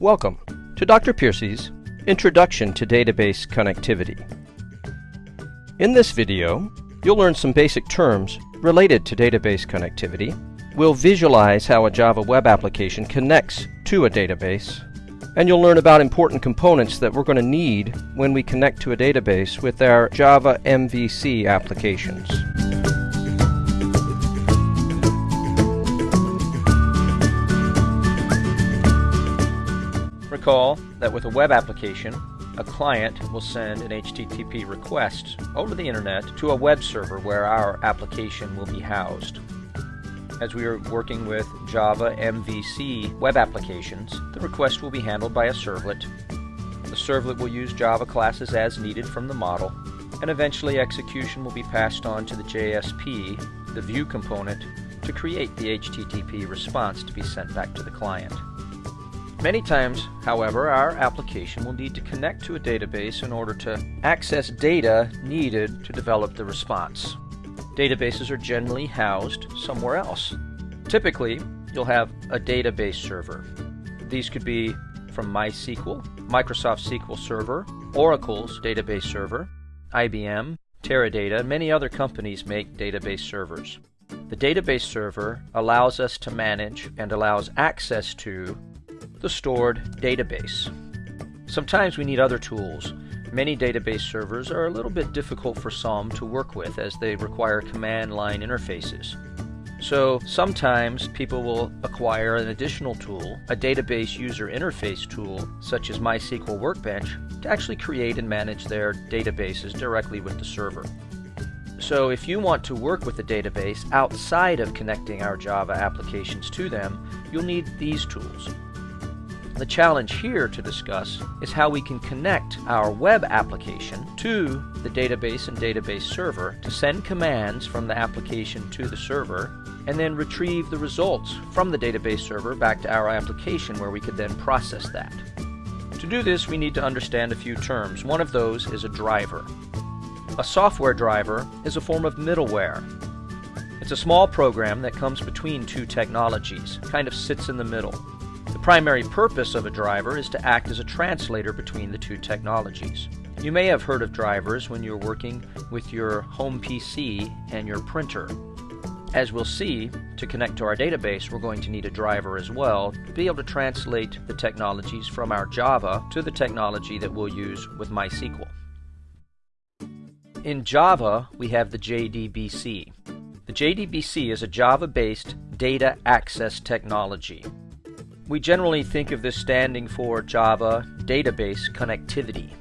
Welcome to Dr. Piercy's Introduction to Database Connectivity. In this video, you'll learn some basic terms related to database connectivity. We'll visualize how a Java web application connects to a database, and you'll learn about important components that we're going to need when we connect to a database with our Java MVC applications. Recall that with a web application, a client will send an HTTP request over the internet to a web server where our application will be housed. As we are working with Java MVC web applications, the request will be handled by a servlet. The servlet will use Java classes as needed from the model, and eventually execution will be passed on to the JSP, the view component, to create the HTTP response to be sent back to the client. Many times, however, our application will need to connect to a database in order to access data needed to develop the response. Databases are generally housed somewhere else. Typically, you'll have a database server. These could be from MySQL, Microsoft SQL Server, Oracle's database server, IBM, Teradata, many other companies make database servers. The database server allows us to manage and allows access to the stored database. Sometimes we need other tools. Many database servers are a little bit difficult for some to work with as they require command line interfaces. So sometimes people will acquire an additional tool, a database user interface tool such as MySQL Workbench, to actually create and manage their databases directly with the server. So if you want to work with a database outside of connecting our Java applications to them, you'll need these tools. The challenge here to discuss is how we can connect our web application to the database and database server to send commands from the application to the server and then retrieve the results from the database server back to our application where we could then process that. To do this, we need to understand a few terms. One of those is a driver. A software driver is a form of middleware. It's a small program that comes between two technologies, kind of sits in the middle. The primary purpose of a driver is to act as a translator between the two technologies. You may have heard of drivers when you're working with your home PC and your printer. As we'll see, to connect to our database, we're going to need a driver as well to be able to translate the technologies from our Java to the technology that we'll use with MySQL. In Java, we have the JDBC. The JDBC is a Java-based data access technology. We generally think of this standing for Java Database Connectivity.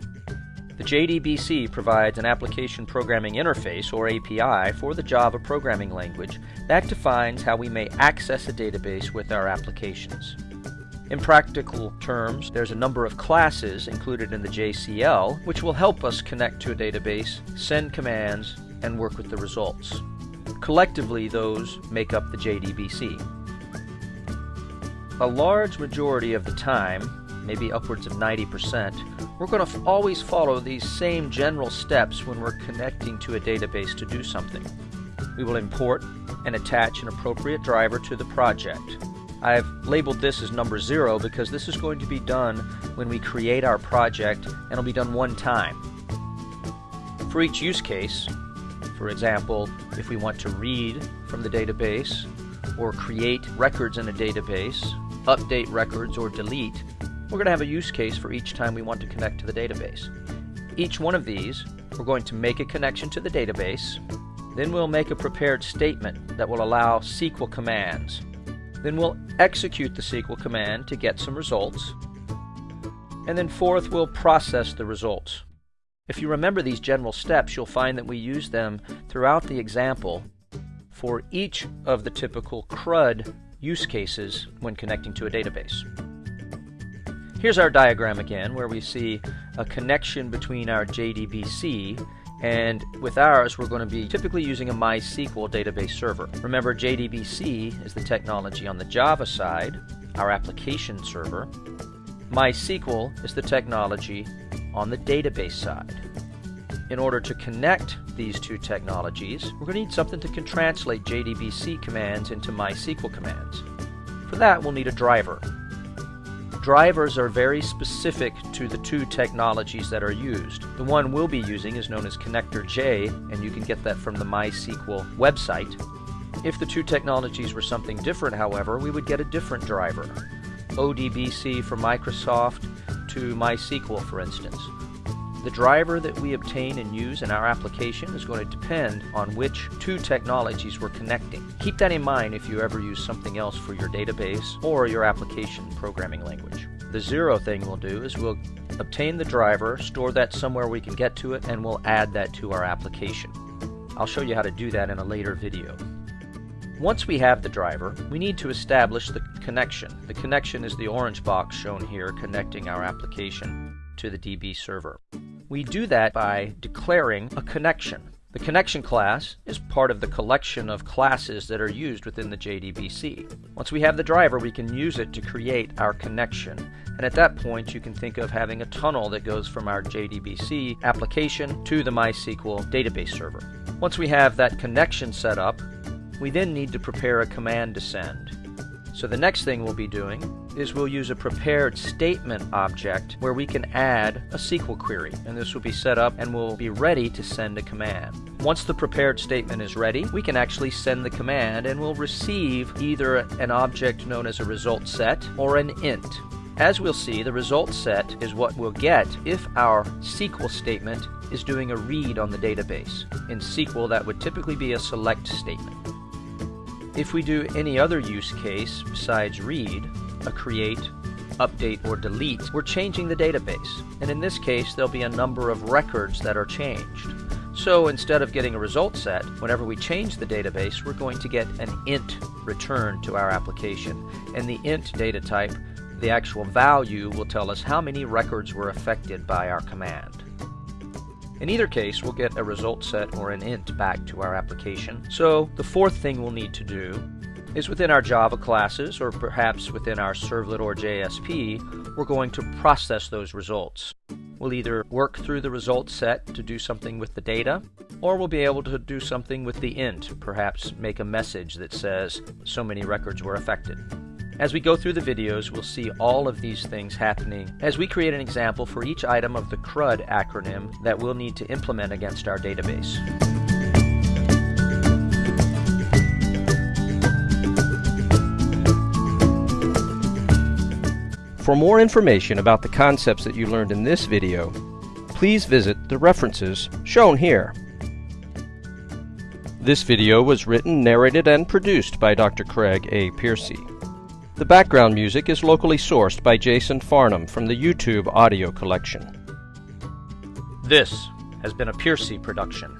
The JDBC provides an application programming interface, or API, for the Java programming language that defines how we may access a database with our applications. In practical terms, there's a number of classes included in the JCL which will help us connect to a database, send commands, and work with the results. Collectively, those make up the JDBC. A large majority of the time, maybe upwards of 90%, we're going to always follow these same general steps when we're connecting to a database to do something. We will import and attach an appropriate driver to the project. I've labeled this as number zero because this is going to be done when we create our project and it'll be done one time. For each use case, for example, if we want to read from the database or create records in a database update records, or delete, we're going to have a use case for each time we want to connect to the database. Each one of these, we're going to make a connection to the database, then we'll make a prepared statement that will allow SQL commands. Then we'll execute the SQL command to get some results. And then fourth, we'll process the results. If you remember these general steps, you'll find that we use them throughout the example for each of the typical CRUD use cases when connecting to a database. Here's our diagram again where we see a connection between our JDBC and with ours we're going to be typically using a MySQL database server. Remember JDBC is the technology on the Java side, our application server. MySQL is the technology on the database side. In order to connect these two technologies, we're going to need something that can translate JDBC commands into MySQL commands. For that, we'll need a driver. Drivers are very specific to the two technologies that are used. The one we'll be using is known as Connector J, and you can get that from the MySQL website. If the two technologies were something different, however, we would get a different driver. ODBC for Microsoft to MySQL, for instance. The driver that we obtain and use in our application is going to depend on which two technologies we're connecting. Keep that in mind if you ever use something else for your database or your application programming language. The zero thing we'll do is we'll obtain the driver, store that somewhere we can get to it, and we'll add that to our application. I'll show you how to do that in a later video. Once we have the driver, we need to establish the connection. The connection is the orange box shown here connecting our application to the DB server. We do that by declaring a connection. The connection class is part of the collection of classes that are used within the JDBC. Once we have the driver, we can use it to create our connection. And at that point, you can think of having a tunnel that goes from our JDBC application to the MySQL database server. Once we have that connection set up, we then need to prepare a command to send. So the next thing we'll be doing is we'll use a prepared statement object where we can add a SQL query. And this will be set up and we'll be ready to send a command. Once the prepared statement is ready, we can actually send the command and we'll receive either an object known as a result set or an int. As we'll see, the result set is what we'll get if our SQL statement is doing a read on the database. In SQL, that would typically be a select statement. If we do any other use case besides read, a create, update, or delete, we're changing the database. And in this case, there'll be a number of records that are changed. So instead of getting a result set, whenever we change the database, we're going to get an int return to our application. And the int data type, the actual value, will tell us how many records were affected by our command. In either case, we'll get a result set or an int back to our application. So the fourth thing we'll need to do is within our Java classes, or perhaps within our servlet or JSP, we're going to process those results. We'll either work through the result set to do something with the data, or we'll be able to do something with the int, perhaps make a message that says so many records were affected. As we go through the videos, we'll see all of these things happening as we create an example for each item of the CRUD acronym that we'll need to implement against our database. For more information about the concepts that you learned in this video, please visit the references shown here. This video was written, narrated, and produced by Dr. Craig A. Piercy. The background music is locally sourced by Jason Farnham from the YouTube audio collection. This has been a Piercy production.